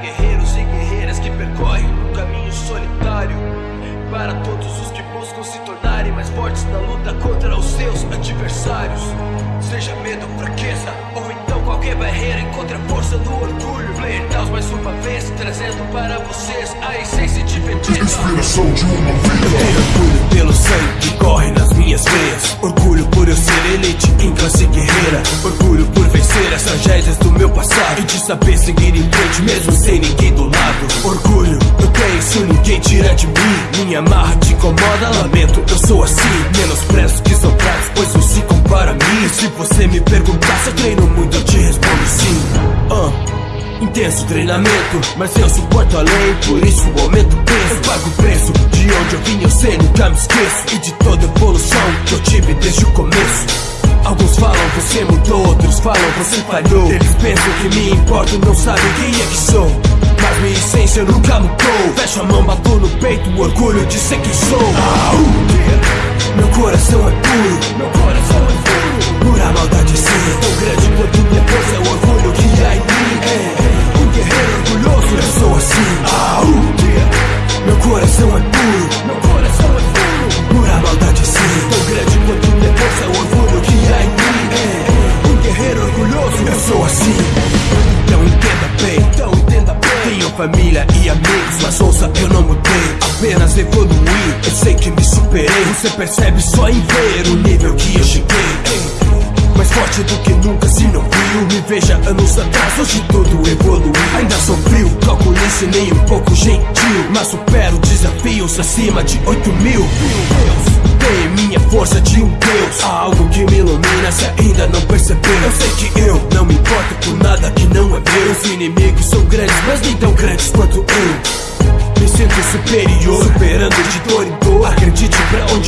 guerreiros e guerreiras que percorrem um caminho solitário. Para todos os que buscam se tornarem mais fortes na luta contra os seus adversários. Seja medo, fraqueza, ou então qualquer barreira, encontre a força do orgulho. Player Taos mais uma vez, trazendo para vocês a essência de Vegeta. Inspiração de uma vida. Orgulho pelo sangue que corre nas minhas veias. Orgulho por eu ser elite em classe guerreira. Orgulho por vencer as tragédias do. E de saber seguir em frente mesmo sem ninguém do lado. Orgulho, eu tenho isso ninguém tira de mim. Minha marra te incomoda, lamento, eu sou assim. Menosprezo que são fracos, pois não se compara a mim. E se você me perguntar se eu treino muito, eu te respondo sim. Ah. Intenso treinamento, mas eu suporto além, por isso aumento o peso. Eu pago o preço de onde eu vim, eu sei, nunca me esqueço. E de toda evolução que eu tive desde o começo. Alguns falam você mudou, outros falam você falhou. Eles pensam que me importo, não sabem quem é que sou. Mas minha essência nunca mudou. Fecho a mão, bato no peito, orgulho de ser quem sou. Assim. Então entenda bem, então entenda bem. Tenho família e amigos, mas ouça, eu não mudei. Apenas evoluí, eu sei que me superei. Você percebe só em ver o nível que eu cheguei. Ei, mais forte do que nunca se não viu Me veja anos atrás, hoje tudo evoluiu Ainda sou frio, calculice nem um pouco gentil Mas supero desafios acima de 8 mil Tenho minha força de um deus Há algo que me ilumina se ainda não percebeu Eu sei que eu importo por nada que não é meu. Os inimigos são grandes, mas nem tão grandes quanto eu. Me sinto superior, superando de dor em dor. Acredite pra onde eu